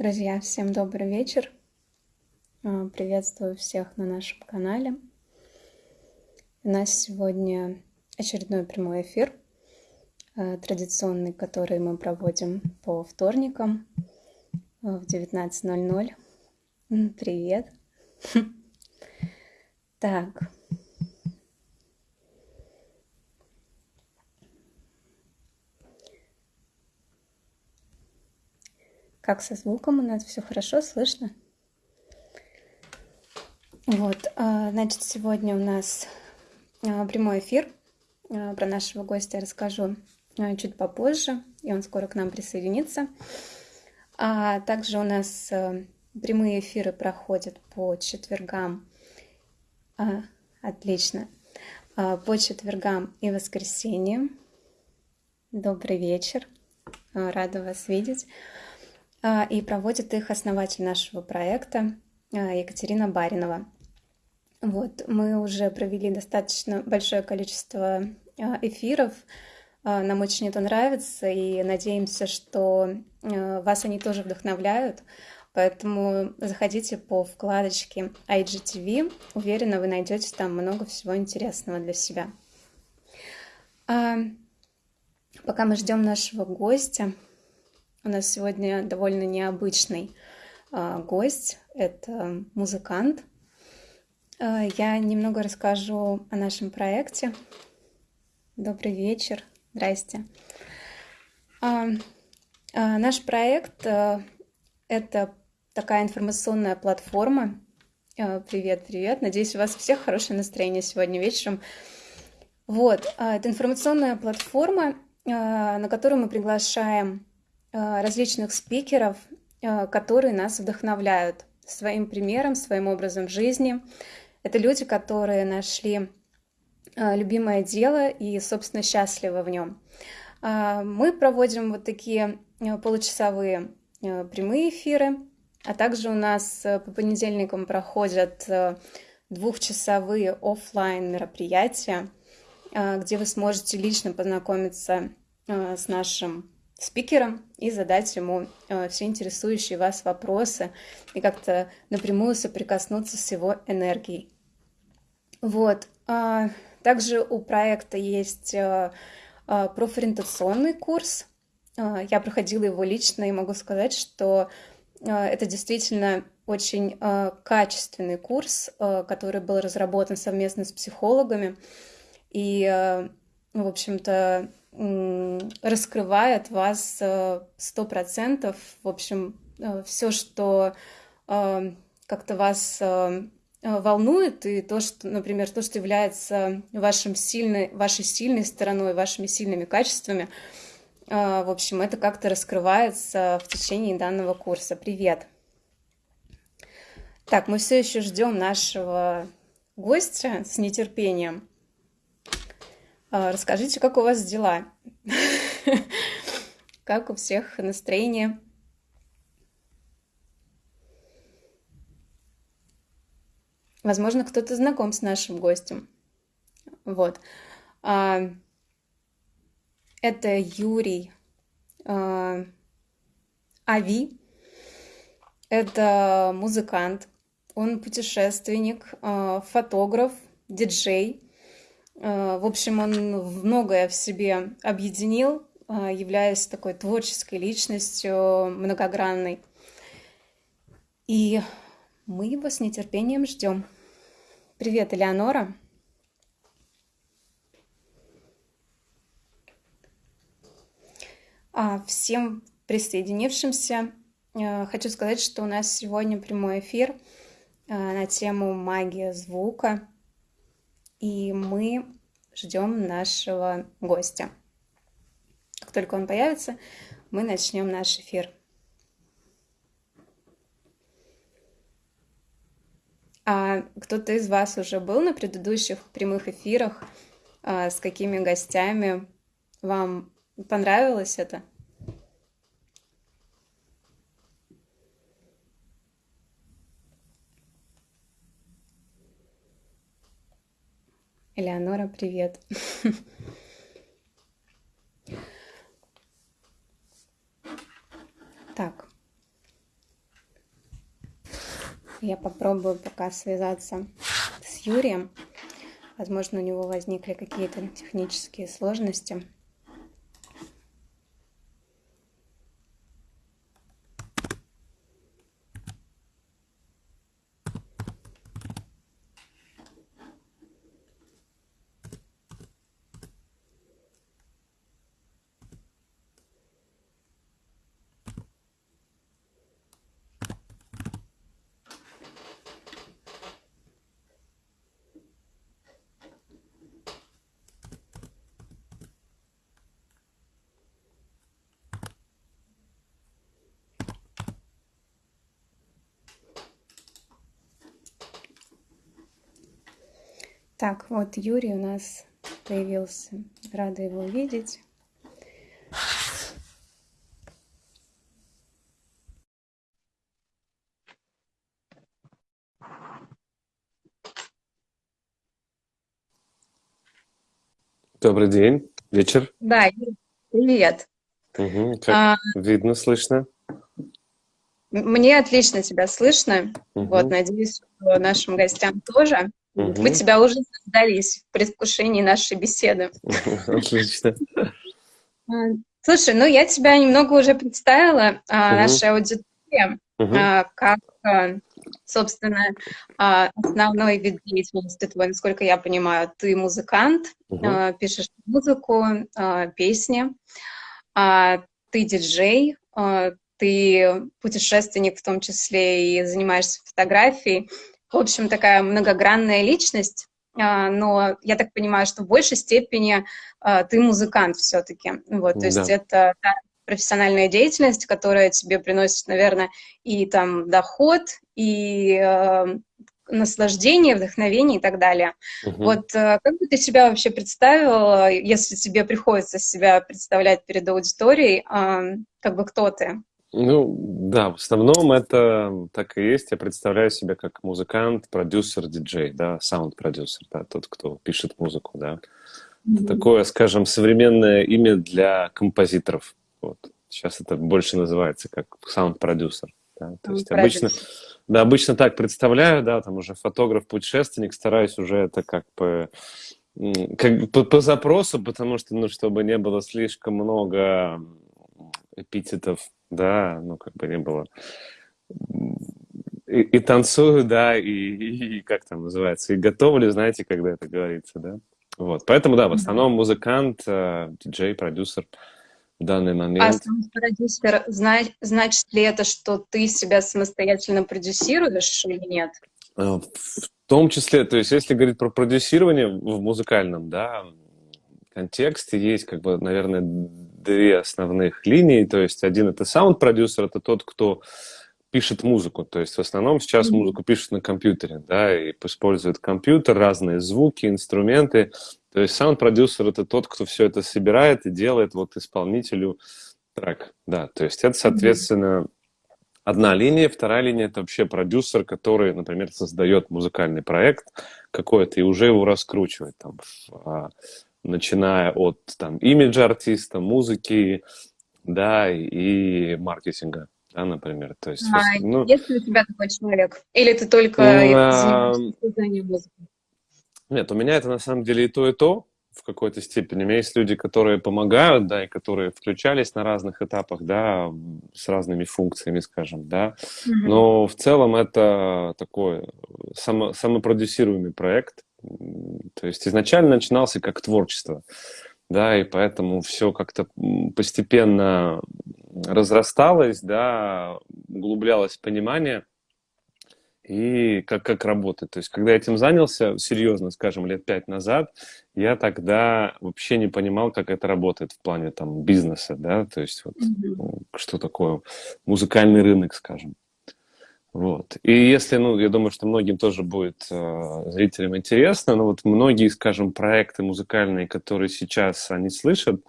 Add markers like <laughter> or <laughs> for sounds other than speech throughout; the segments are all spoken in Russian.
Друзья, всем добрый вечер. А, приветствую всех на нашем канале. У нас сегодня очередной прямой эфир, а, традиционный, который мы проводим по вторникам а, в 19.00. Привет. <laughs> Так, Как со звуком у нас все хорошо слышно? Вот, а, значит, сегодня у нас а, прямой эфир. А, про нашего гостя расскажу чуть попозже, и он скоро к нам присоединится. А также у нас прямые эфиры проходят по четвергам. А, отлично. По четвергам и воскресеньям. Добрый вечер. Рада вас видеть. А, и проводит их основатель нашего проекта а, Екатерина Баринова. Вот, мы уже провели достаточно большое количество а, эфиров, нам очень это нравится, и надеемся, что вас они тоже вдохновляют. Поэтому заходите по вкладочке IGTV. Уверена, вы найдете там много всего интересного для себя. Пока мы ждем нашего гостя, у нас сегодня довольно необычный э, гость. Это музыкант. Э, я немного расскажу о нашем проекте. Добрый вечер. Здрасте. Э, э, наш проект э, это такая информационная платформа. Э, привет, привет. Надеюсь, у вас всех хорошее настроение сегодня вечером. Вот, э, это информационная платформа, э, на которую мы приглашаем различных спикеров, э, которые нас вдохновляют своим примером, своим образом жизни. Это люди, которые нашли э, любимое дело и, собственно, счастливы в нем. Мы проводим вот такие получасовые прямые эфиры, а также у нас по понедельникам проходят двухчасовые офлайн мероприятия, где вы сможете лично познакомиться с нашим спикером и задать ему э, все интересующие вас вопросы и как-то напрямую соприкоснуться с его энергией. Вот. А, также у проекта есть э, э, профориентационный курс. Я проходила его лично и могу сказать, что это действительно очень качественный курс, который был разработан совместно с психологами. И, в общем-то, раскрывает вас э, сто процентов. В общем, э, все, что э, как-то вас волнует, и то, что, например, то, что является вашим сильной, вашей сильной стороной, вашими сильными качествами, в общем, это как-то раскрывается в течение данного курса. Привет! Так, мы все еще ждем нашего гостя с нетерпением. А, расскажите, как у вас дела? <laughs> Как у всех настроение? Возможно, кто-то знаком с нашим гостем. Вот. А, это Юрий а, Ави. Это музыкант. Он путешественник, фотограф, диджей. Э, в общем, он многое в себе объединил, э, являясь такой творческой личностью, многогранной. И мы его с нетерпением ждем. Привет, Элеонора. А всем присоединившимся э, хочу сказать, что у нас сегодня прямой эфир на тему магия звука – и мы ждем нашего гостя. Как только он появится, мы начнем наш эфир. А кто-то из вас уже был на предыдущих прямых эфирах? А, с какими гостями? Вам понравилось это? Элеонора, привет! Так, я попробую пока связаться с Юрием. Возможно, у него возникли какие-то технические сложности. Так, вот Юрий у нас появился. Рада его видеть. Добрый день, вечер. Да, привет. Угу, как а, видно, слышно? Мне отлично тебя слышно. Угу. Вот, надеюсь, что нашим гостям тоже. Угу. Мы тебя уже создались в предвкушении нашей беседы. <laughs> Отлично. А, слушай, ну я тебя немного уже представила, угу. нашей аудитории, угу. как, собственно, основной вид деятельности твой, насколько я понимаю, ты музыкант, угу. пишешь музыку, песни, ты диджей, ты путешественник в том числе и занимаешься фотографией в общем, такая многогранная личность, а, но я так понимаю, что в большей степени а, ты музыкант все-таки. Вот, то да. есть это профессиональная деятельность, которая тебе приносит, наверное, и там доход, и э, наслаждение, вдохновение и так далее. Угу. Вот э, как бы ты себя вообще представила, если тебе приходится себя представлять перед аудиторией, э, как бы кто ты? Ну, да, в основном это так и есть. Я представляю себя как музыкант, продюсер, диджей, да, саунд-продюсер, да, тот, кто пишет музыку, да. Mm-hmm. Это такое, скажем, современное имя для композиторов. Вот. Сейчас это больше называется как саунд-продюсер. Да? То есть обычно, да, обычно так представляю, да, там уже фотограф-путешественник, стараюсь уже это как бы как по, по запросу, потому что, ну, чтобы не было слишком много эпитетов да, ну, как бы не было. И, и танцую, да, и, и, и как там называется, и готовлю, знаете, когда это говорится, да. Вот, поэтому, да, в основном музыкант, э, диджей, продюсер в данный момент. А продюсер, значит, значит ли это, что ты себя самостоятельно продюсируешь или нет? Э, в том числе, то есть, если говорить про продюсирование в музыкальном, да, контексте, есть, как бы, наверное, две основных линии. То есть один это саунд-продюсер, это тот, кто пишет музыку. То есть в основном сейчас mm-hmm. музыку пишут на компьютере, да, и используют компьютер, разные звуки, инструменты. То есть саунд-продюсер это тот, кто все это собирает и делает вот исполнителю трек, да. То есть это, соответственно, mm-hmm. одна линия. Вторая линия это вообще продюсер, который, например, создает музыкальный проект какой-то и уже его раскручивает там в начиная от там, имиджа артиста, музыки, да, и маркетинга, да, например. То есть, а, ну, есть ли у тебя такой человек? Или ты только а, созданием музыки? Нет, у меня это на самом деле и то, и то в какой-то степени. У меня есть люди, которые помогают, да, и которые включались на разных этапах, да, с разными функциями, скажем, да. Mm-hmm. Но в целом это такой само, самопродюсируемый проект, то есть изначально начинался как творчество, да, и поэтому все как-то постепенно разрасталось, да, углублялось понимание и как, как работать. То есть, когда я этим занялся, серьезно, скажем, лет пять назад, я тогда вообще не понимал, как это работает в плане там бизнеса, да, то есть вот mm-hmm. что такое музыкальный рынок, скажем. Вот. И если, ну, я думаю, что многим тоже будет э, зрителям интересно, но вот многие, скажем, проекты музыкальные, которые сейчас они слышат,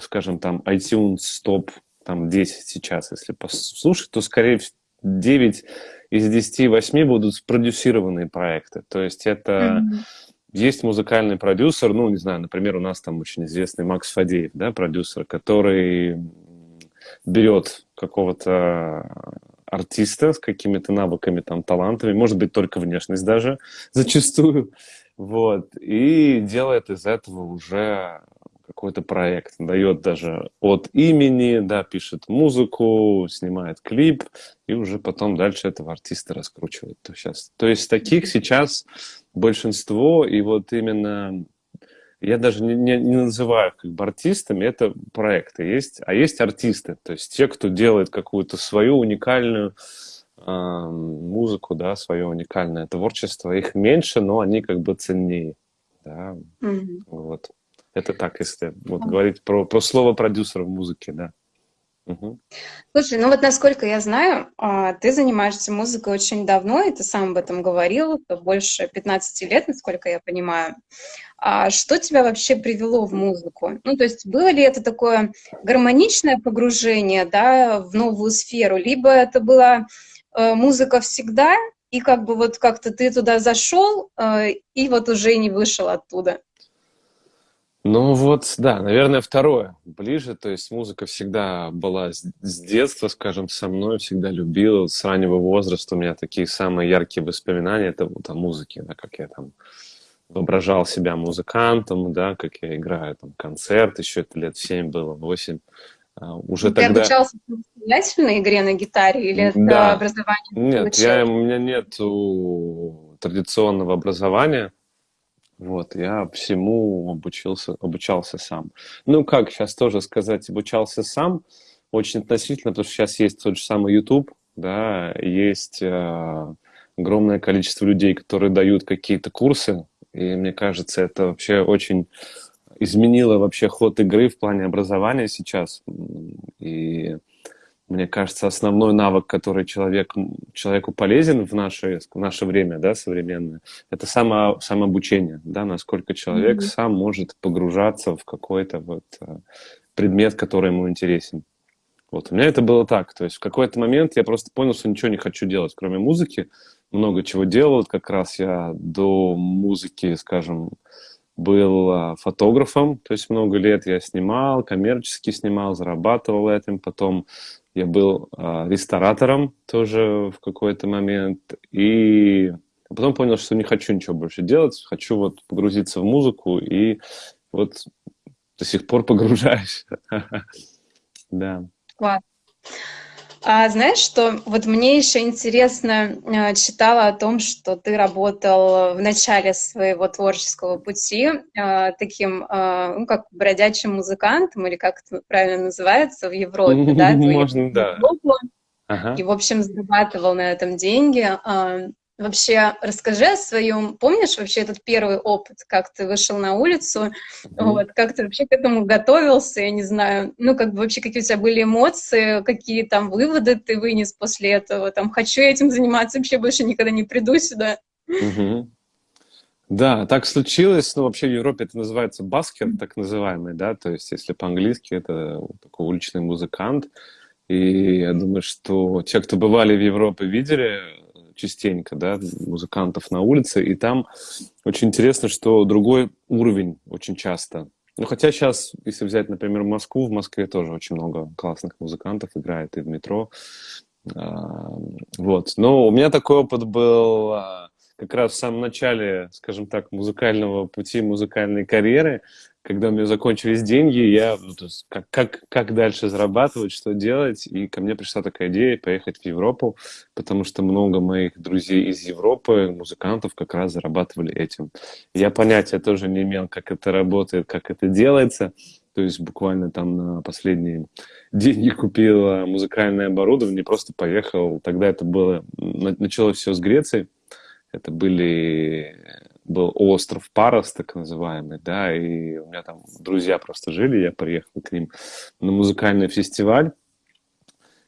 скажем, там iTunes топ там 10 сейчас, если послушать, то скорее 9 из 10, 8 будут спродюсированные проекты. То есть это mm-hmm. есть музыкальный продюсер, ну, не знаю, например, у нас там очень известный Макс Фадеев, да, продюсер, который берет какого-то артиста с какими-то навыками, там, талантами, может быть, только внешность даже <laughs> зачастую, вот, и делает из этого уже какой-то проект, дает даже от имени, да, пишет музыку, снимает клип, и уже потом дальше этого артиста раскручивает. То, сейчас, то есть таких сейчас большинство, и вот именно я даже не, не, не называю как бы артистами, это проекты есть, а есть артисты, то есть те, кто делает какую-то свою уникальную э, музыку, да, свое уникальное творчество, их меньше, но они как бы ценнее, да, mm-hmm. вот. Это так, если вот, говорить про, про слово продюсера в музыке, да. Слушай, ну вот насколько я знаю, а, ты занимаешься музыкой очень давно, и ты сам об этом говорил, больше 15 лет, насколько я понимаю. А что тебя вообще привело в музыку? Ну, то есть было ли это такое гармоничное погружение да, в новую сферу, либо это была э, музыка всегда, и как бы вот как-то ты туда зашел, э, и вот уже не вышел оттуда? Ну вот, да, наверное, второе ближе. То есть музыка всегда была с, детства, скажем, со мной, всегда любила. Вот с раннего возраста у меня такие самые яркие воспоминания, это вот о музыке, да, как я там воображал себя музыкантом, да, как я играю там концерт, еще это лет 7 было, 8. А, уже Ты тогда... обучался самостоятельно игре на гитаре или это да. образование? Нет, я, у меня нет традиционного образования. Вот, я всему обучился, обучался сам. Ну, как сейчас тоже сказать, обучался сам, очень относительно, потому что сейчас есть тот же самый YouTube, да, есть э, огромное количество людей, которые дают какие-то курсы, и мне кажется, это вообще очень изменило вообще ход игры в плане образования сейчас. И мне кажется, основной навык, который человек, человеку полезен в наше, в наше время, да, современное, это само, самообучение, да, насколько человек mm-hmm. сам может погружаться в какой-то вот э, предмет, который ему интересен. Вот, у меня это было так, то есть в какой-то момент я просто понял, что ничего не хочу делать, кроме музыки, много чего делал, как раз я до музыки, скажем, был а, фотографом, то есть много лет я снимал, коммерчески снимал, зарабатывал этим, потом я был э, ресторатором тоже в какой-то момент. И потом понял, что не хочу ничего больше делать. Хочу вот погрузиться в музыку. И вот до сих пор <laughs> погружаюсь. <laughs> Да. Класс. А знаешь, что вот мне еще интересно, э, читала о том, что ты работал в начале своего творческого пути э, таким, э, ну, как бродячим музыкантом, или как это правильно называется, в Европе, <laughs> да? Можно, да. И, в общем, зарабатывал на этом деньги. Вообще, расскажи о своем, помнишь вообще этот первый опыт, как ты вышел на улицу, mm-hmm. вот, как ты вообще к этому готовился, я не знаю, ну, как бы вообще какие у тебя были эмоции, какие там выводы ты вынес после этого, там, хочу этим заниматься, вообще больше никогда не приду сюда. Mm-hmm. Да, так случилось, ну, вообще в Европе это называется баскер, так называемый, да, то есть если по-английски это такой уличный музыкант, и я думаю, что те, кто бывали в Европе, видели частенько, да, музыкантов на улице, и там очень интересно, что другой уровень очень часто. Ну, хотя сейчас, если взять, например, Москву, в Москве тоже очень много классных музыкантов играет и в метро. А, вот. Но у меня такой опыт был а, как раз в самом начале, скажем так, музыкального пути, музыкальной карьеры когда у меня закончились деньги, я ну, то есть, как, как, как дальше зарабатывать, что делать, и ко мне пришла такая идея поехать в Европу, потому что много моих друзей из Европы, музыкантов, как раз зарабатывали этим. Я понятия тоже не имел, как это работает, как это делается, то есть буквально там на последние деньги купил музыкальное оборудование, просто поехал. Тогда это было, началось все с Греции, это были был остров Парос, так называемый, да, и у меня там друзья просто жили, я приехал к ним на музыкальный фестиваль,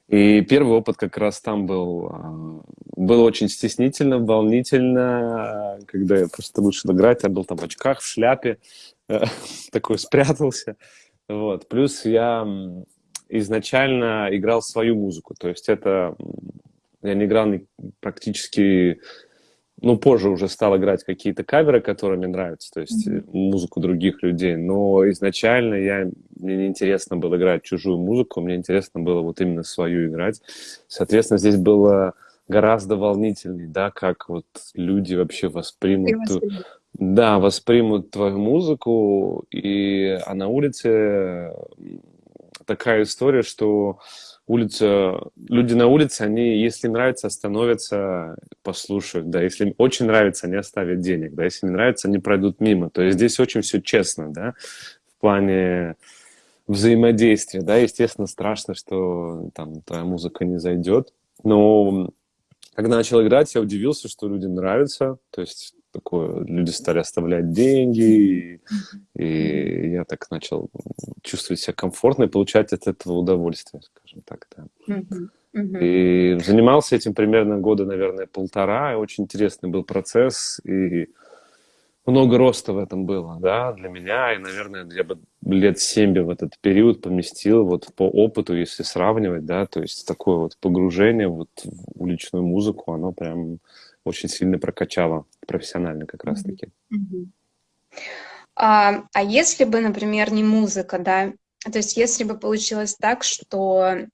и первый опыт как раз там был, а, было очень стеснительно, волнительно, когда я просто вышел играть, я был там в очках, в шляпе, <laughs> такой спрятался, вот, плюс я изначально играл свою музыку, то есть это, я не играл практически ну, позже уже стал играть какие-то каверы, которые мне нравятся, то есть mm-hmm. музыку других людей. Но изначально я, мне не интересно было играть чужую музыку, мне интересно было вот именно свою играть. Соответственно, здесь было гораздо волнительнее, да, как вот люди вообще воспримут, да, воспримут твою музыку. И, а на улице такая история, что улица, люди на улице, они, если нравится, остановятся, послушают, да, если им очень нравится, они оставят денег, да, если не нравится, они пройдут мимо. То есть здесь очень все честно, да, в плане взаимодействия, да, естественно, страшно, что там твоя музыка не зайдет, но когда начал играть, я удивился, что людям нравится, то есть такое, люди стали оставлять деньги, и, и я так начал чувствовать себя комфортно и получать от этого удовольствие, скажем так, да. И занимался этим примерно года, наверное, полтора, и очень интересный был процесс, и много роста в этом было, да, для меня, и, наверное, я бы лет семь бы в этот период поместил вот по опыту, если сравнивать, да, то есть такое вот погружение вот в уличную музыку, оно прям очень сильно прокачало профессионально как раз-таки. А, а если бы, например, не музыка, да, то есть если бы получилось так, что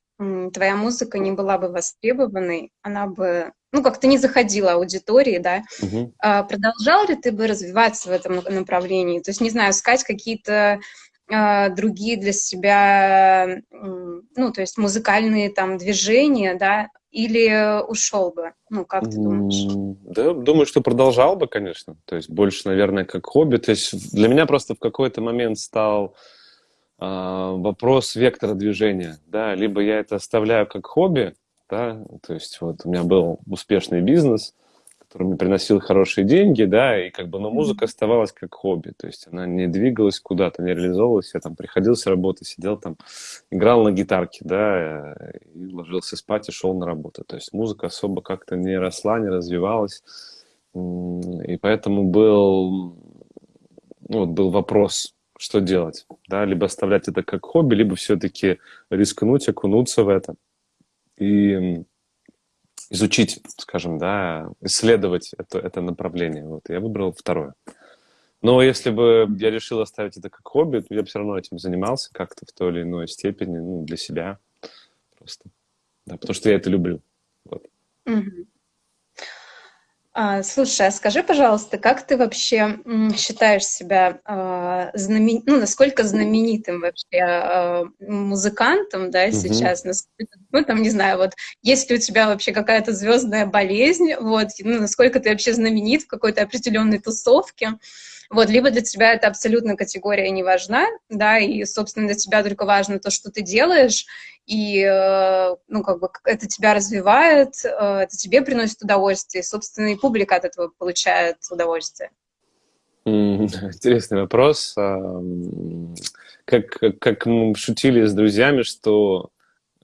твоя музыка не была бы востребованной, она бы, ну, как-то не заходила аудитории, да, угу. а, продолжал ли ты бы развиваться в этом направлении? То есть, не знаю, искать какие-то другие для себя, ну, то есть музыкальные там движения, да, или ушел бы? Ну, как ты думаешь? Да, думаю, что продолжал бы, конечно. То есть больше, наверное, как хобби. То есть для меня просто в какой-то момент стал э, вопрос вектора движения. Да, либо я это оставляю как хобби, да, то есть вот у меня был успешный бизнес, который мне приносил хорошие деньги, да, и как бы, но музыка оставалась как хобби, то есть она не двигалась куда-то, не реализовывалась, я там приходил с работы, сидел там, играл на гитарке, да, и ложился спать и шел на работу, то есть музыка особо как-то не росла, не развивалась, и поэтому был, ну, вот был вопрос, что делать, да, либо оставлять это как хобби, либо все-таки рискнуть, окунуться в это, и изучить, скажем, да, исследовать это, это направление. Вот, я выбрал второе. Но если бы я решил оставить это как хобби, то я бы все равно этим занимался как-то в той или иной степени, ну, для себя просто. Да, потому что я это люблю. Вот. Угу. А, слушай, а скажи, пожалуйста, как ты вообще считаешь себя а, знамен... ну, насколько знаменитым вообще а, музыкантом, да, угу. сейчас? Насколько, ну, там, не знаю, вот, есть ли у тебя вообще какая-то звездная болезнь, вот, ну, насколько ты вообще знаменит в какой-то определенной тусовке? Вот, либо для тебя эта абсолютно категория не важна, да, и, собственно, для тебя только важно то, что ты делаешь, и, э, ну, как бы это тебя развивает, э, это тебе приносит удовольствие, и, собственно, и публика от этого получает удовольствие. Интересный вопрос. Как, как мы шутили с друзьями, что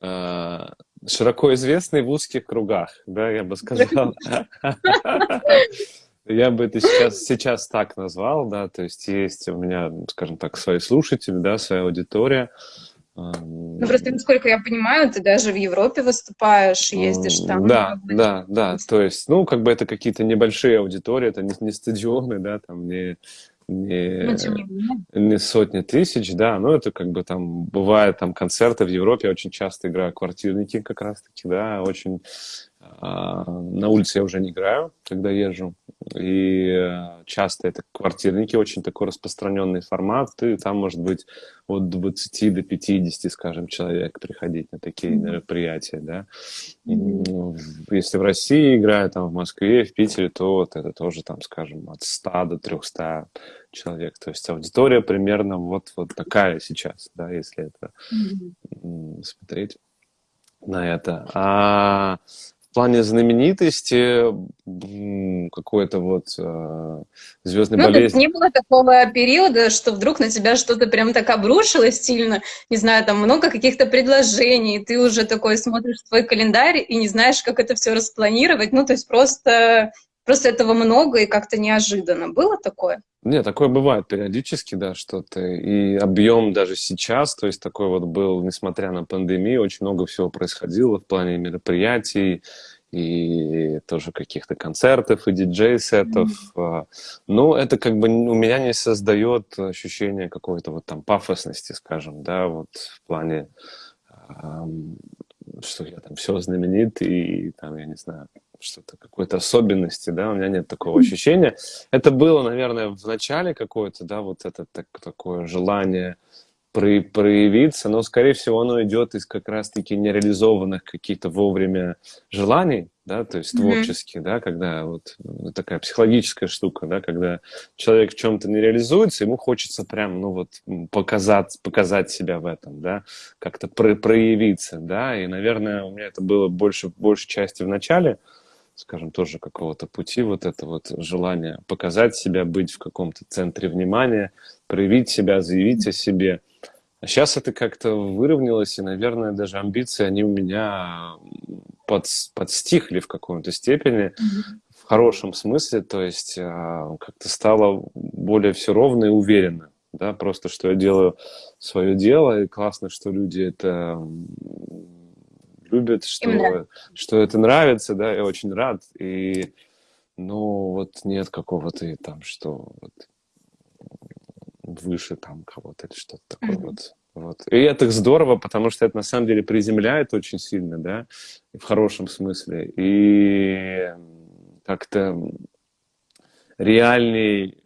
э, широко известный в узких кругах, да, я бы сказал. <laughs> Я бы это сейчас, сейчас так назвал, да, то есть есть у меня, скажем так, свои слушатели, да, своя аудитория. Ну, просто, насколько я понимаю, ты даже в Европе выступаешь, ездишь там. Да, ну, да, да, то есть, ну, как бы это какие-то небольшие аудитории, это не, не стадионы, да, там не, не, ну, не сотни тысяч, да, но это как бы там бывает там концерты в Европе, я очень часто играю квартирники как раз-таки, да, очень а, на улице я уже не играю, когда езжу. И часто это квартирники, очень такой распространенный формат. И там может быть от 20 до 50, скажем, человек приходить на такие mm-hmm. мероприятия. Да? Mm-hmm. Если в России играю, там в Москве, в Питере, то вот это тоже, там, скажем, от 100 до 300 человек. То есть аудитория примерно вот, вот такая сейчас, да, если это mm-hmm. смотреть на это. А плане знаменитости какой-то вот э, звездной ну, болезни. Не было такого периода, что вдруг на тебя что-то прям так обрушилось сильно, не знаю, там много каких-то предложений, ты уже такой смотришь свой календарь и не знаешь, как это все распланировать, ну, то есть просто, просто этого много и как-то неожиданно. Было такое? Нет, такое бывает периодически, да, что-то. И объем даже сейчас, то есть такой вот был, несмотря на пандемию, очень много всего происходило в плане мероприятий, и тоже каких-то концертов, и диджей-сетов. Mm-hmm. Но это как бы у меня не создает ощущение какой-то вот там пафосности, скажем, да, вот в плане, что я там все знаменит, и там, я не знаю, что-то какой-то особенности, да, у меня нет такого ощущения. Это было, наверное, в начале какое-то, да, вот это так, такое желание про проявиться, но, скорее всего, оно идет из как раз-таки нереализованных каких-то вовремя желаний, да, то есть творческих, mm-hmm. да, когда вот ну, такая психологическая штука, да, когда человек в чем-то не реализуется, ему хочется прям, ну вот, показать, показать себя в этом, да, как-то про проявиться, да, и, наверное, у меня это было больше, большей части в начале, скажем, тоже какого-то пути, вот это вот желание показать себя, быть в каком-то центре внимания, проявить себя, заявить о себе. А сейчас это как-то выровнялось, и, наверное, даже амбиции, они у меня под, подстихли в каком-то степени, mm-hmm. в хорошем смысле, то есть а, как-то стало более все ровно и уверенно, да, просто что я делаю свое дело, и классно, что люди это любят, что, что это нравится, да, я очень рад, и, ну, вот нет какого-то там, что вот, выше там кого-то или что-то такое mm-hmm. вот. Вот. И это здорово, потому что это на самом деле приземляет очень сильно, да, в хорошем смысле. И как-то реальней,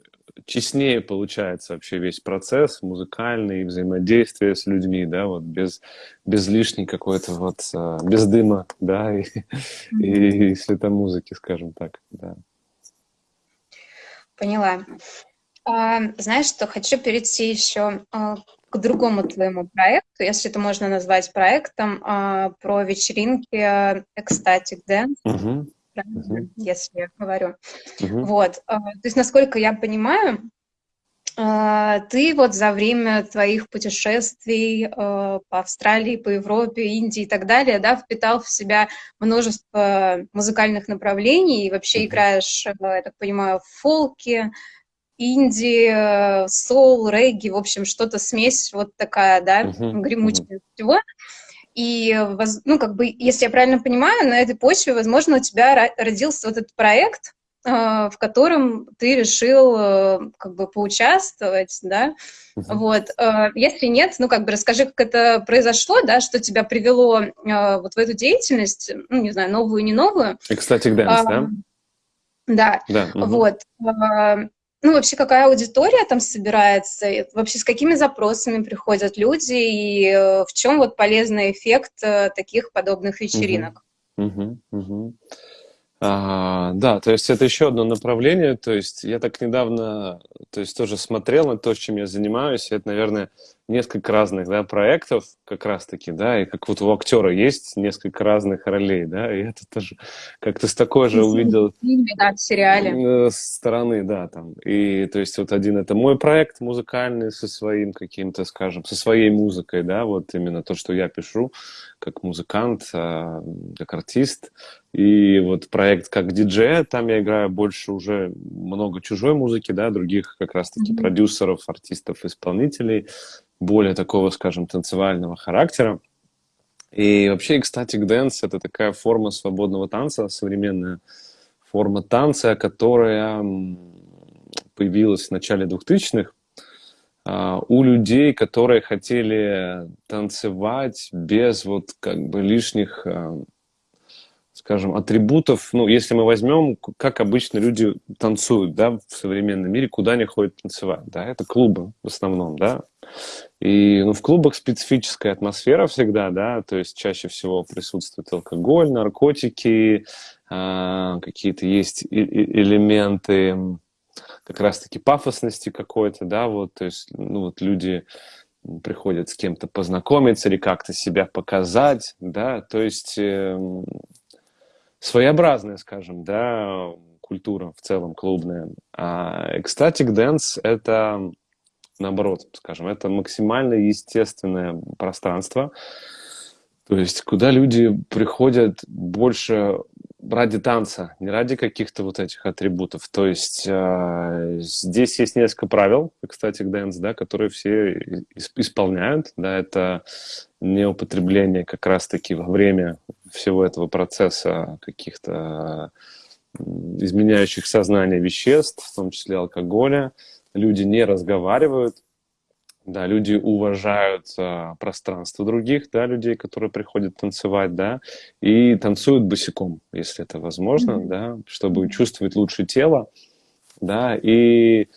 честнее получается вообще весь процесс музыкальный, взаимодействие с людьми, да, вот без, без лишней какой-то вот, а, без дыма, да, <laughs> и, и, и светомузыки, скажем так, да. Поняла. А, знаешь что, хочу перейти еще а, к другому твоему проекту, если это можно назвать проектом, а, про вечеринки Ecstatic Dance, uh-huh. Uh-huh. если я говорю. Uh-huh. Вот, то есть, насколько я понимаю, ты вот за время твоих путешествий по Австралии, по Европе, Индии и так далее, да, впитал в себя множество музыкальных направлений и вообще играешь, я так понимаю, в фолке, инди, э, соул, регги, в общем, что-то смесь вот такая, да, гремучая всего. И, ну, как бы, если я правильно понимаю, на этой почве, возможно, у тебя родился вот этот проект, э, в котором ты решил э, как бы поучаствовать, да, uh-huh. вот. Если нет, ну, как бы расскажи, как это произошло, да, что тебя привело вот в эту деятельность, ну, не знаю, новую, не новую. Ecstatic Dance, а, да? Да, да uh-huh. вот ну, вообще, какая аудитория там собирается, и вообще с какими запросами приходят люди, и э, в чем вот полезный эффект э, таких подобных вечеринок? Угу, угу, угу. А, да, то есть это еще одно направление, то есть я так недавно, то есть тоже смотрел на то, чем я занимаюсь, это, наверное, несколько разных, да, проектов как раз-таки, да, и как вот у актера есть несколько разных ролей, да, и это тоже как-то с такой же увидел... Да, в сериале. Э, стороны, да, там. И то есть вот один это мой проект музыкальный со своим каким-то, скажем, со своей музыкой, да, вот именно то, что я пишу как музыкант, а, как артист. И вот проект как диджей, там я играю больше уже много чужой музыки, да, других как раз-таки mm-hmm. продюсеров, артистов, исполнителей более такого, скажем, танцевального характера. И вообще ecstatic dance — это такая форма свободного танца, современная форма танца, которая появилась в начале 2000-х а, у людей, которые хотели танцевать без вот как бы лишних а, скажем, атрибутов, ну, если мы возьмем, как обычно люди танцуют, да, в современном мире, куда они ходят танцевать, да, это клубы в основном, да, и, ну, в клубах специфическая атмосфера всегда, да, то есть чаще всего присутствует алкоголь, наркотики, э, какие-то есть элементы как раз-таки пафосности какой-то, да, вот, то есть, ну, вот люди приходят с кем-то познакомиться или как-то себя показать, да, то есть э, своеобразная, скажем, да, культура в целом клубная. А ecstatic dance — это наоборот, скажем, это максимально естественное пространство, то есть куда люди приходят больше ради танца, не ради каких-то вот этих атрибутов. То есть э, здесь есть несколько правил, ecstatic dance, да, которые все исполняют. Да, это не употребление как раз-таки во время всего этого процесса каких-то изменяющих сознание веществ, в том числе алкоголя. Люди не разговаривают, да, люди уважают а, пространство других, да, людей, которые приходят танцевать, да, и танцуют босиком, если это возможно, mm-hmm. да, чтобы чувствовать лучше тело, да, и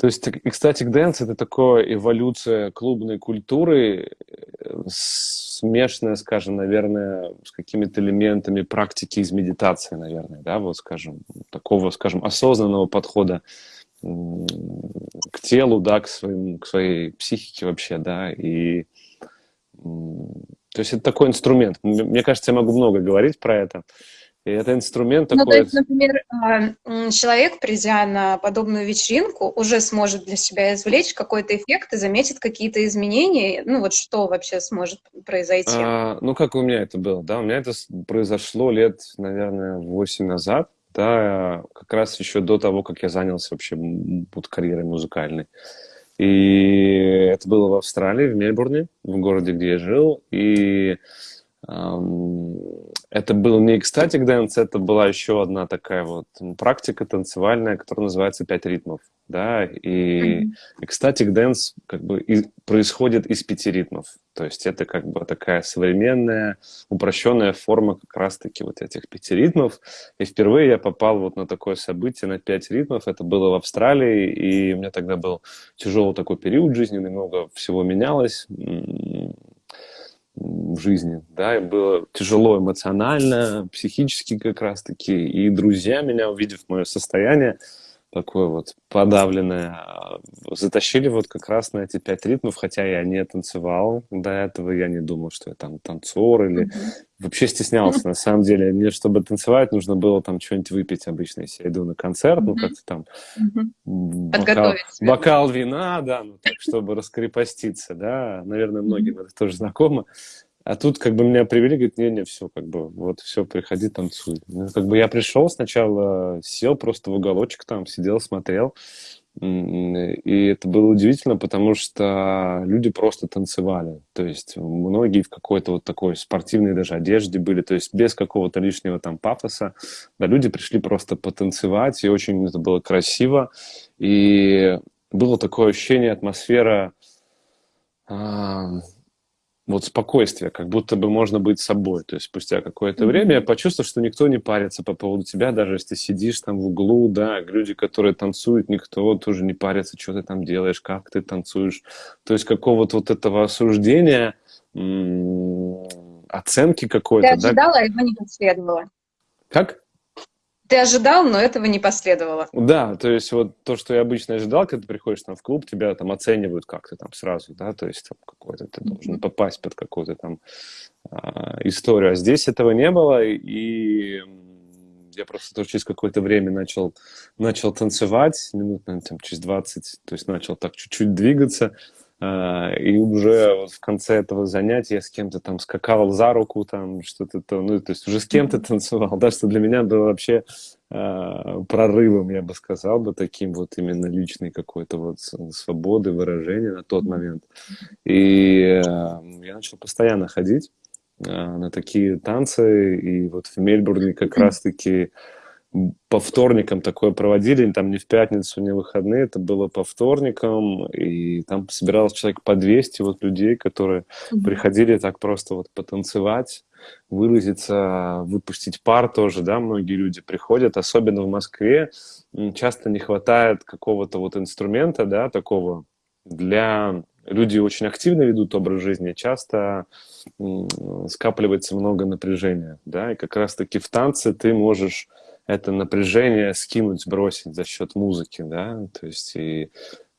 то есть ecstatic dance — это такая эволюция клубной культуры, э, смешанная, скажем, наверное, с какими-то элементами практики из медитации, наверное, да, вот, скажем, такого, скажем, осознанного подхода к телу, да, к, своим, к своей психике вообще, да, и то есть это такой инструмент. Мне кажется, я могу много говорить про это. И это инструмент ну, такой... то есть, например, а, человек, придя на подобную вечеринку, уже сможет для себя извлечь какой-то эффект и заметит какие-то изменения. Ну, вот что вообще сможет произойти? А, ну, как у меня это было, да? У меня это произошло лет, наверное, 8 назад да, как раз еще до того, как я занялся вообще вот, карьерой музыкальной. И это было в Австралии, в Мельбурне, в городе, где я жил. И это был не ecstatic dance, это была еще одна такая вот практика танцевальная, которая называется «Пять ритмов». Да? И ecstatic dance как бы и происходит из пяти ритмов. То есть это как бы такая современная, упрощенная форма как раз-таки вот этих пяти ритмов. И впервые я попал вот на такое событие, на пять ритмов. Это было в Австралии, и у меня тогда был тяжелый такой период жизни, много всего менялось в жизни, да, и было тяжело эмоционально, психически как раз-таки, и друзья меня, увидев мое состояние, такое вот подавленное, а, затащили вот как раз на эти пять ритмов, хотя я не танцевал до этого, я не думал, что я там танцор или mm-hmm. вообще стеснялся, на самом деле. Мне, чтобы танцевать, нужно было там что-нибудь выпить обычно, если я иду на концерт, mm-hmm. ну как-то там mm-hmm. бокал, бокал вина, да, ну так, чтобы раскрепоститься, да, наверное, многим это тоже знакомо. А тут как бы меня привели, говорит, не-не, все, как бы, вот, все, приходи, танцуй. Ну, как бы я пришел сначала, сел просто в уголочек там, сидел, смотрел. И это было удивительно, потому что люди просто танцевали. То есть многие в какой-то вот такой спортивной даже одежде были, то есть без какого-то лишнего там пафоса. Да, люди пришли просто потанцевать, и очень это было красиво. И было такое ощущение, атмосфера а, вот спокойствие, как будто бы можно быть собой. То есть спустя какое-то mm-hmm. время я почувствовал, что никто не парится по поводу тебя, даже если ты сидишь там в углу, да, люди, которые танцуют, никто тоже не парится, что ты там делаешь, как ты танцуешь. То есть какого-то вот этого осуждения, оценки какой-то. Ты ожидала, да? его не последовало. Как? Ты ожидал, но этого не последовало. Да, то есть вот то, что я обычно ожидал, когда ты приходишь там в клуб, тебя там оценивают как-то там сразу, да, то есть там какой-то ты должен попасть под какую-то там а, историю. А здесь этого не было, и я просто тоже через какое-то время начал, начал танцевать, минут, наверное, там, через 20, то есть начал так чуть-чуть двигаться, и уже вот в конце этого занятия я с кем-то там скакал за руку, там что-то, то, ну, то есть уже с кем-то танцевал, да, что для меня было вообще э, прорывом, я бы сказал бы, таким вот именно личной какой-то вот свободы выражения на тот момент. И э, я начал постоянно ходить э, на такие танцы, и вот в Мельбурне как раз-таки по вторникам такое проводили, там не в пятницу, не в выходные, это было по вторникам, и там собиралось человек по 200 вот людей, которые mm-hmm. приходили так просто вот потанцевать, выразиться, выпустить пар тоже, да, многие люди приходят, особенно в Москве, часто не хватает какого-то вот инструмента, да, такого для... Люди очень активно ведут образ жизни, часто скапливается много напряжения, да, и как раз-таки в танце ты можешь это напряжение скинуть, сбросить за счет музыки, да, то есть и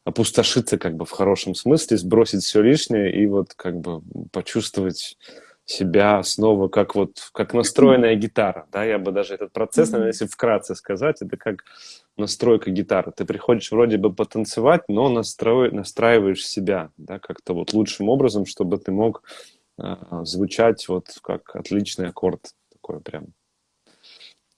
опустошиться как бы в хорошем смысле, сбросить все лишнее и вот как бы почувствовать себя снова как вот как настроенная гитара, да, я бы даже этот процесс, наверное, если вкратце сказать, это как настройка гитары. Ты приходишь вроде бы потанцевать, но настрой, настраиваешь себя, да, как-то вот лучшим образом, чтобы ты мог э, звучать вот как отличный аккорд такой прям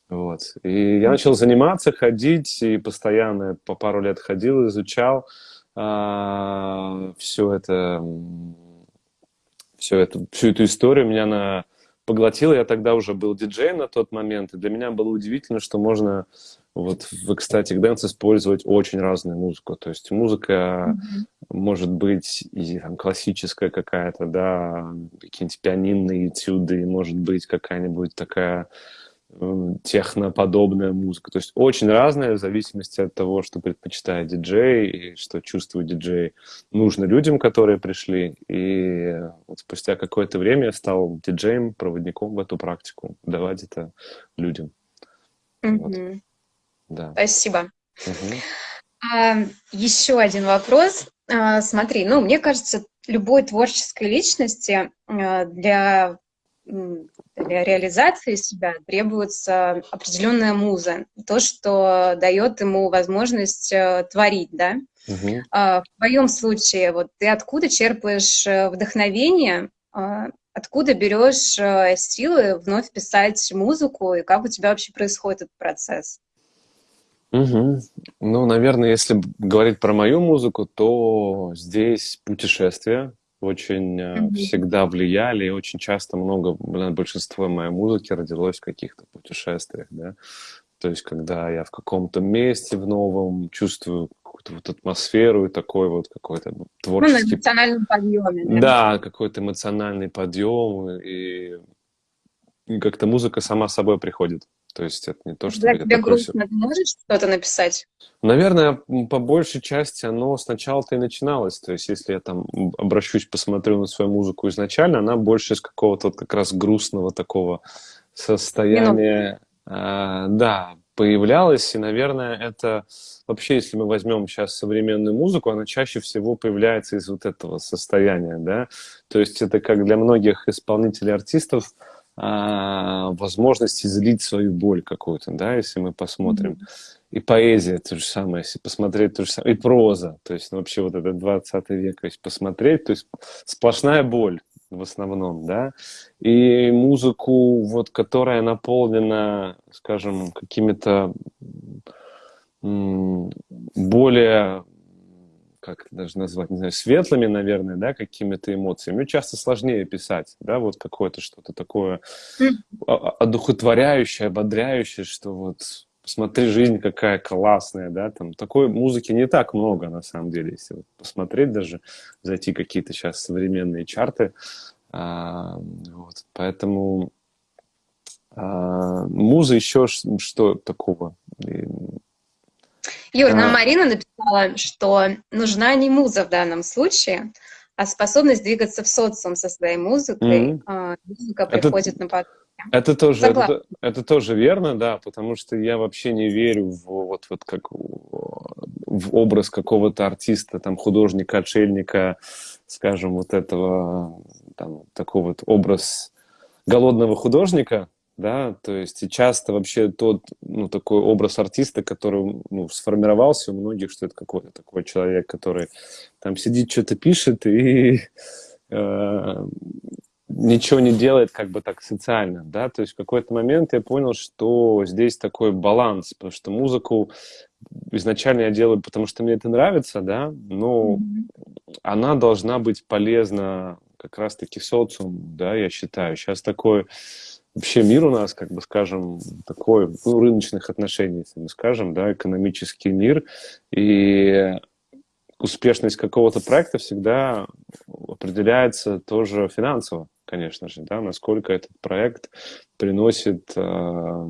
Вот. И я начал заниматься, ходить, и постоянно по пару лет ходил, изучал а, все это, все это, всю эту историю. Меня на поглотила. Я тогда уже был диджеем на тот момент, и для меня было удивительно, что можно вот в Ecstatic Dance использовать очень разную музыку. То есть музыка mm-hmm. может быть и там, классическая какая-то, да, какие-нибудь пианинные этюды, может быть какая-нибудь такая техноподобная музыка. То есть очень разная в зависимости от того, что предпочитает диджей и что чувствует диджей. Нужно людям, которые пришли. И вот спустя какое-то время я стал диджеем, проводником в эту практику. Давать это людям. Mm-hmm. Вот. Да. Спасибо. Угу. А, еще один вопрос. А, смотри, ну, мне кажется, любой творческой личности а, для реализации себя требуется определенная муза, то, что дает ему возможность э, творить, да. Угу. В твоем случае, вот ты откуда черпаешь э, вдохновение, откуда берешь э, силы вновь писать музыку, и как у тебя вообще происходит этот процесс? Угу. Ну, наверное, если говорить про мою музыку, то здесь путешествия, очень mm-hmm. всегда влияли, и очень часто много, большинство моей музыки родилось в каких-то путешествиях, да. То есть, когда я в каком-то месте в новом чувствую какую-то вот атмосферу и такой вот какой-то ну, творческий... Ну, эмоциональный подъем. Да, да какой-то эмоциональный подъем, и, и как-то музыка сама собой приходит. То есть это не то, что... Когда тебе грустно, ты можешь что-то написать? Наверное, по большей части оно сначала-то и начиналось. То есть если я там обращусь, посмотрю на свою музыку изначально, она больше из какого-то вот как раз грустного такого состояния... А, да, появлялась, и, наверное, это вообще, если мы возьмем сейчас современную музыку, она чаще всего появляется из вот этого состояния, да, то есть это как для многих исполнителей, артистов, а, возможность излить свою боль какую-то, да, если мы посмотрим. Mm-hmm. И поэзия то же самое, если посмотреть то же самое, и проза, то есть ну, вообще вот этот 20 век, если посмотреть, то есть сплошная боль в основном, да, и музыку, вот, которая наполнена, скажем, какими-то более как это даже назвать, не знаю, светлыми, наверное, да, какими-то эмоциями. Мне часто сложнее писать, да, вот какое-то что-то такое одухотворяющее, ободряющее, что вот посмотри, жизнь какая классная, да, там такой музыки не так много, на самом деле, если вот посмотреть даже, зайти какие-то сейчас современные чарты, а, вот, поэтому а, муза еще что такого? Юр, нам Марина написала, что нужна не муза в данном случае, а способность двигаться в социум со своей музыкой. Mm-hmm. Музыка приходит это, на потоке. Это тоже, это, это тоже верно, да, потому что я вообще не верю в вот, вот как в образ какого-то артиста, там, художника, отшельника, скажем, вот этого, там, такой вот образ голодного художника, да, то есть часто вообще тот, ну, такой образ артиста, который, ну, сформировался у многих, что это какой-то такой человек, который там сидит, что-то пишет и э, ничего не делает как бы так социально, да, то есть в какой-то момент я понял, что здесь такой баланс, потому что музыку изначально я делаю, потому что мне это нравится, да, но mm-hmm. она должна быть полезна как раз-таки социуму, да, я считаю. Сейчас такой вообще мир у нас, как бы скажем, такой, ну, рыночных отношений, если мы скажем, да, экономический мир, и успешность какого-то проекта всегда определяется тоже финансово, конечно же, да, насколько этот проект приносит э,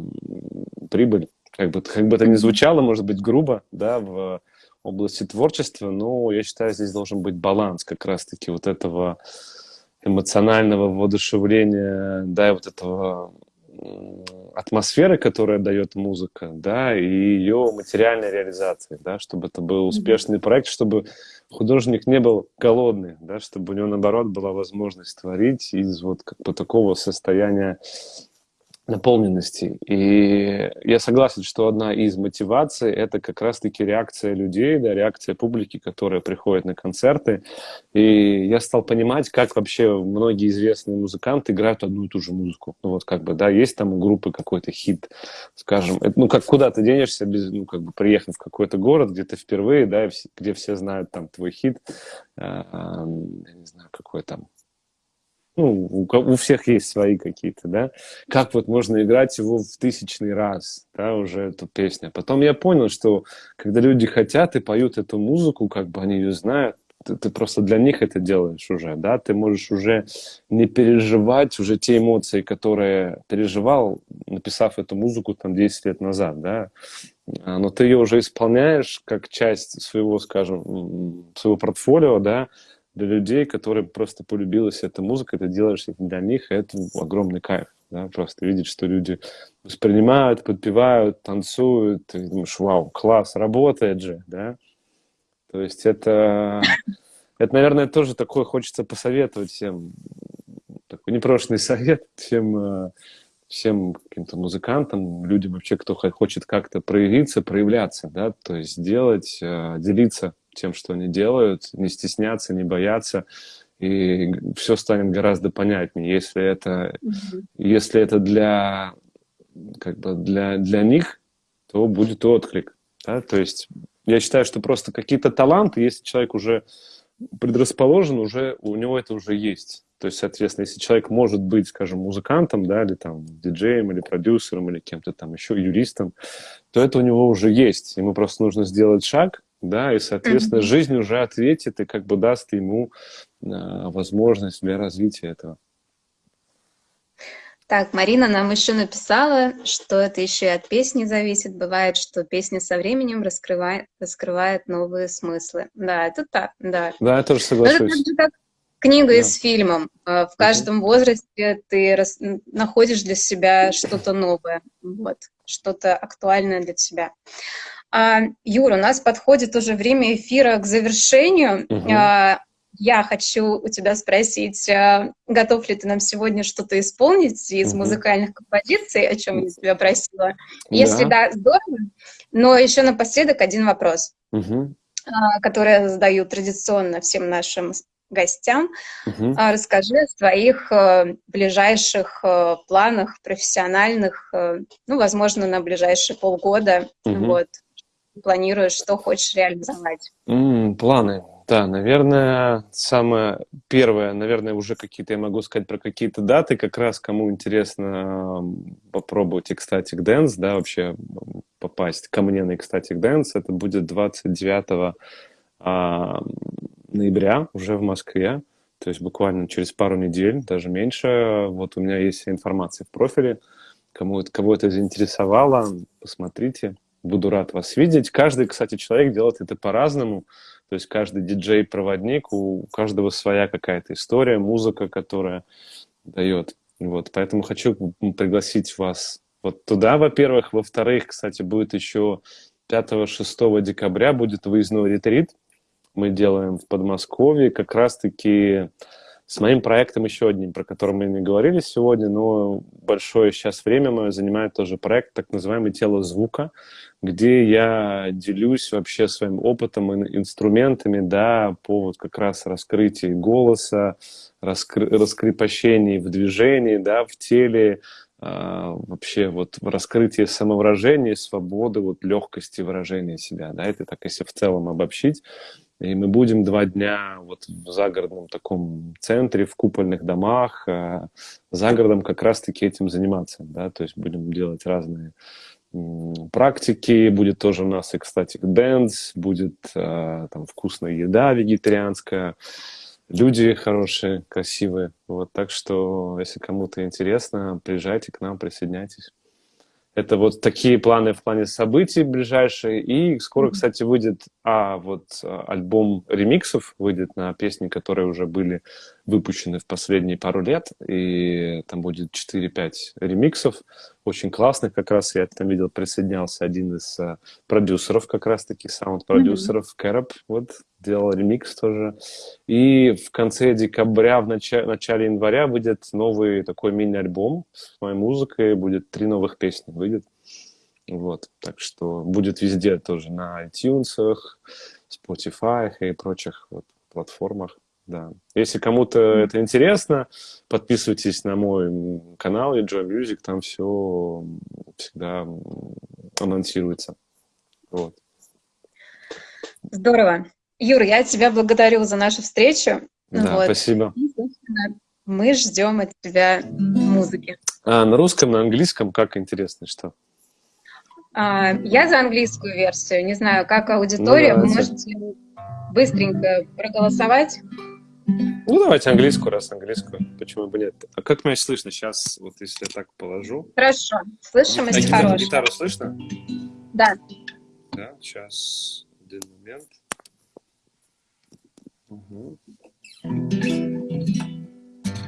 прибыль. Как бы, как бы это ни звучало, может быть, грубо, да, в области творчества, но я считаю, здесь должен быть баланс как раз-таки вот этого эмоционального воодушевления, да, и вот этого атмосферы, которая дает музыка, да, и ее материальной реализации, да, чтобы это был успешный проект, чтобы художник не был голодный, да, чтобы у него, наоборот, была возможность творить из вот как бы такого состояния наполненности. И я согласен, что одна из мотиваций – это как раз-таки реакция людей, да, реакция публики, которая приходит на концерты. И я стал понимать, как вообще многие известные музыканты играют одну и ту же музыку. Ну вот как бы, да, есть там у группы какой-то хит, скажем. Ну как куда ты денешься, без, ну как бы приехав в какой-то город, где ты впервые, да, где все знают там твой хит, э, я не знаю, какой там ну, у, у всех есть свои какие-то, да, как вот можно играть его в тысячный раз, да, уже эту песню. Потом я понял, что когда люди хотят и поют эту музыку, как бы они ее знают, ты, ты просто для них это делаешь уже, да, ты можешь уже не переживать уже те эмоции, которые переживал, написав эту музыку там 10 лет назад, да, а, но ты ее уже исполняешь как часть своего, скажем, своего портфолио, да, для людей, которые просто полюбилась эта музыка, ты делаешь это для них, и это огромный кайф. Да? Просто видеть, что люди воспринимают, подпевают, танцуют, и думаешь, вау, класс, работает же, да. То есть это, это, наверное, тоже такое хочется посоветовать всем, такой непрошенный совет всем, э, всем каким-то музыкантам, людям вообще, кто хочет как-то проявиться, проявляться, да, то есть делать, э, делиться тем, что они делают, не стесняться, не бояться, и все станет гораздо понятнее, если это, mm-hmm. если это для, как бы для, для них, то будет отклик. Да? То есть я считаю, что просто какие-то таланты, если человек уже предрасположен, уже у него это уже есть. То есть, соответственно, если человек может быть, скажем, музыкантом, да, или там диджеем, или продюсером, или кем-то там еще юристом, то это у него уже есть. Ему просто нужно сделать шаг, да, и, соответственно, mm-hmm. жизнь уже ответит и как бы даст ему э, возможность для развития этого. Так, Марина нам еще написала, что это еще и от песни зависит. Бывает, что песня со временем раскрывает, раскрывает новые смыслы. Да, это так, да. Да, я тоже соглашусь. Но это как книга да. и с фильмом. Э, в каждом угу. возрасте ты рас... находишь для себя что-то новое, вот, что-то актуальное для тебя. А, Юра, у нас подходит уже время эфира к завершению. Угу. Я хочу у тебя спросить, а, готов ли ты нам сегодня что-то исполнить из угу. музыкальных композиций, о чем я тебя просила? Если да, здорово. Но еще напоследок один вопрос, угу. который я задаю традиционно всем нашим гостям. Угу. Расскажи о своих э, ближайших э, планах профессиональных, э, ну, возможно, на ближайшие полгода. Угу. Вот планируешь, что хочешь реализовать? Mm, планы. Да, наверное, самое первое, наверное, уже какие-то, я могу сказать про какие-то даты, как раз кому интересно попробовать Ecstatic Dance, да, вообще попасть ко мне на Ecstatic Dance, это будет 29 а, ноября уже в Москве, то есть буквально через пару недель, даже меньше. Вот у меня есть информация в профиле, кому, кого это заинтересовало, посмотрите буду рад вас видеть. Каждый, кстати, человек делает это по-разному. То есть каждый диджей-проводник, у каждого своя какая-то история, музыка, которая дает. Вот, поэтому хочу пригласить вас вот туда, во-первых. Во-вторых, кстати, будет еще 5-6 декабря будет выездной ретрит. Мы делаем в Подмосковье как раз-таки с моим проектом еще одним, про который мы не говорили сегодня, но большое сейчас время мое занимает тоже проект, так называемый «Тело звука», где я делюсь вообще своим опытом и инструментами, да, по вот как раз раскрытию голоса, раскры раскрепощении в движении, да, в теле, Uh, вообще вот в раскрытии самовыражения, свободы, вот легкости выражения себя, да, это так, если в целом обобщить. И мы будем два дня вот в загородном таком центре, в купольных домах, э, за городом как раз-таки этим заниматься, да, то есть будем делать разные практики, будет тоже у нас и, ecstatic dance, будет э, там вкусная еда вегетарианская, люди хорошие, красивые, вот, так что, если кому-то интересно, приезжайте к нам, присоединяйтесь. Это вот такие планы в плане событий ближайшие. И скоро, кстати, выйдет а, вот а, альбом ремиксов, выйдет на песни, которые уже были выпущены в последние пару лет, и там будет 4-5 ремиксов, очень классных, как раз я там видел, присоединялся один из uh, продюсеров, как раз-таки, саунд-продюсеров, mm-hmm. Кэроп, вот, делал ремикс тоже. И в конце декабря, в начале, начале января выйдет новый такой мини-альбом с моей музыкой, будет три новых песни, выйдет. Вот, так что будет везде тоже, на iTunes, Spotify и прочих вот, платформах. Да. Если кому-то mm-hmm. это интересно, подписывайтесь на мой канал Enjoy Music, там все всегда анонсируется. Вот. Здорово. Юра, я тебя благодарю за нашу встречу. Да, вот. спасибо. мы ждем от тебя музыки. А на русском, на английском, как интересно, что? А, я за английскую версию. Не знаю, как аудитория. Ну, Вы можете быстренько проголосовать. Ну, давайте английскую, раз английскую. Почему бы нет? А как меня слышно сейчас, вот если я так положу? Хорошо. Слышимость а гитару, хорошая. Гитару слышно? Да. Да, сейчас. Один момент. Угу.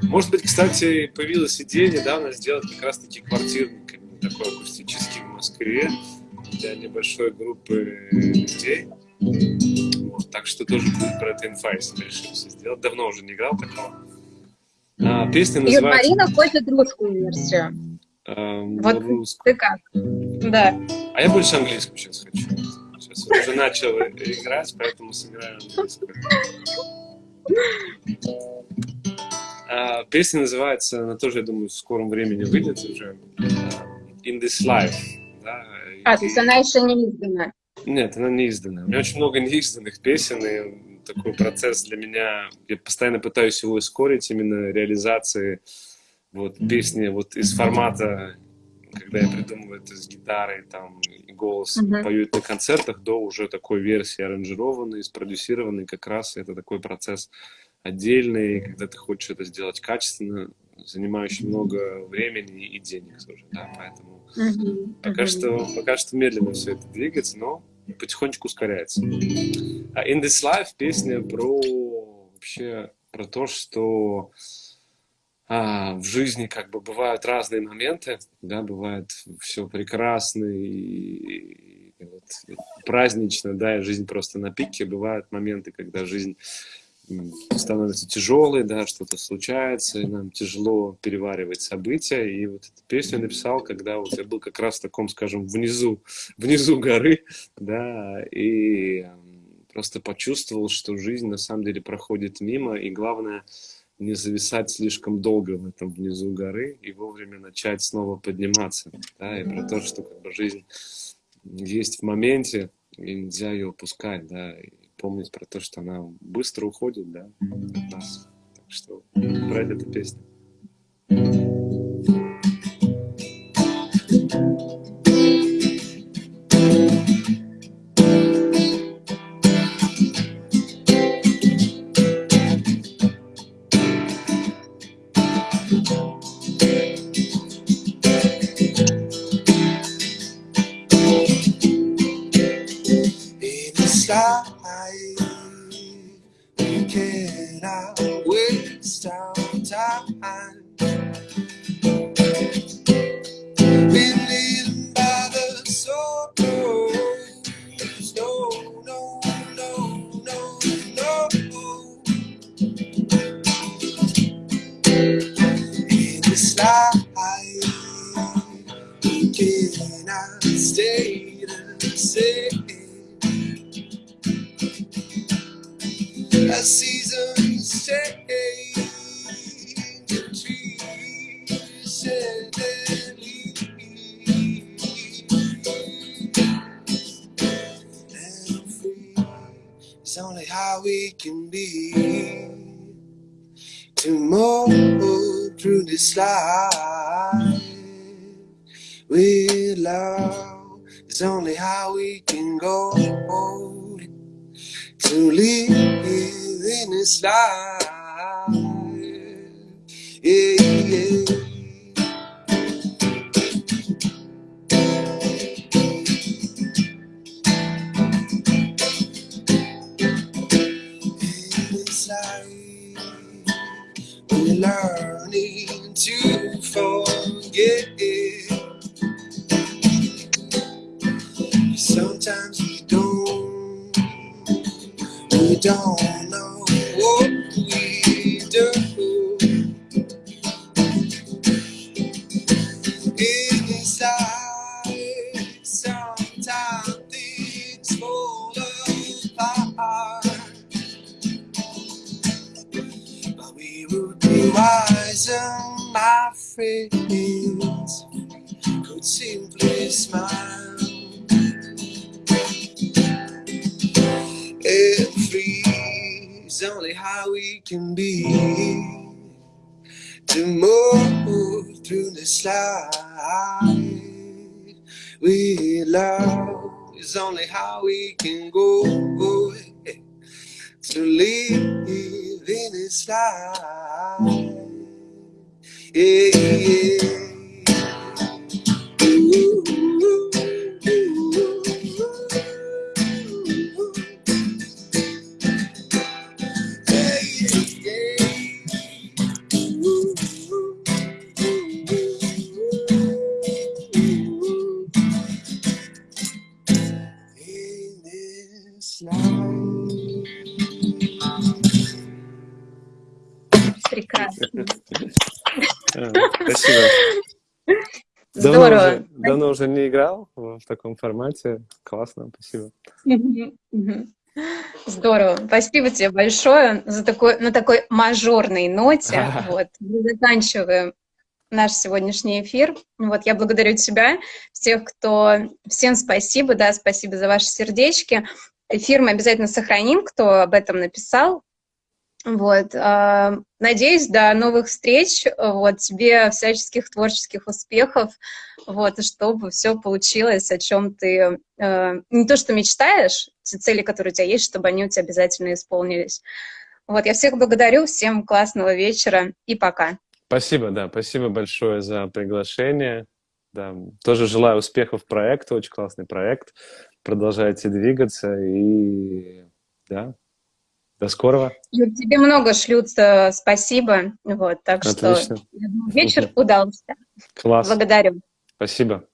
Может быть, кстати, появилась идея недавно сделать как раз-таки квартирник такой акустический в Москве для небольшой группы людей. Так что тоже будет про это инфа, если сделать. Давно уже не играл такого. А, песня называется... И Марина хочет русскую версию. А, вот русскую. ты как? Да. А я больше английскую сейчас хочу. Сейчас я уже начал играть, поэтому сыграю английскую. А, песня называется, она тоже, я думаю, в скором времени выйдет уже. In This Life. Да? А, то есть она еще не издана? Нет, она не издана. У меня очень много неизданных песен, и такой процесс для меня, я постоянно пытаюсь его ускорить, именно реализации вот песни вот из формата, когда я придумываю это с гитарой, там, и голос, uh-huh. пою на концертах, до уже такой версии аранжированной, спродюсированной, как раз это такой процесс отдельный, когда ты хочешь это сделать качественно, занимающий много времени и денег тоже, да, поэтому mm-hmm. пока что пока что медленно все это двигается, но потихонечку ускоряется. А In This Life песня про вообще про то, что а, в жизни как бы бывают разные моменты, да, бывает все прекрасно и, и, и вот, празднично, да, и жизнь просто на пике, бывают моменты, когда жизнь становится тяжелой, да, что-то случается, и нам тяжело переваривать события. И вот эту песню написал, когда вот я был как раз в таком, скажем, внизу, <laughs> внизу горы, да, и просто почувствовал, что жизнь на самом деле проходит мимо, и главное не зависать слишком долго в этом внизу горы и вовремя начать снова подниматься, да, и про то, что как бы жизнь есть в моменте, и нельзя ее упускать, да, и помнить про то, что она быстро уходит, да, от нас. Так что про эту песню. love is only how we can go to live in this life. Yeah, yeah. How we can go to live in this life yeah, yeah. Уже не играл в таком формате. Классно, спасибо. Здорово. Спасибо тебе большое за такой, на такой мажорной ноте. <laughs> Вот, мы заканчиваем наш сегодняшний эфир. Вот, я благодарю тебя, всех, кто... Всем спасибо, да, спасибо за ваши сердечки. Эфир мы обязательно сохраним, кто об этом написал. Вот, а, надеюсь, до новых встреч, вот, тебе всяческих творческих успехов, вот, чтобы все получилось, о чем ты э, не то что мечтаешь, те цели, которые у тебя есть, чтобы они у тебя обязательно исполнились. Вот, я всех благодарю, всем классного вечера и пока. Спасибо, да, спасибо большое за приглашение. Да, тоже желаю успехов проекту, очень классный проект. Продолжайте двигаться и да, до скорого. Юр, тебе много шлют э, спасибо, вот, так Отлично. что думаю, вечер удался. Класс. Благодарю. Спасибо.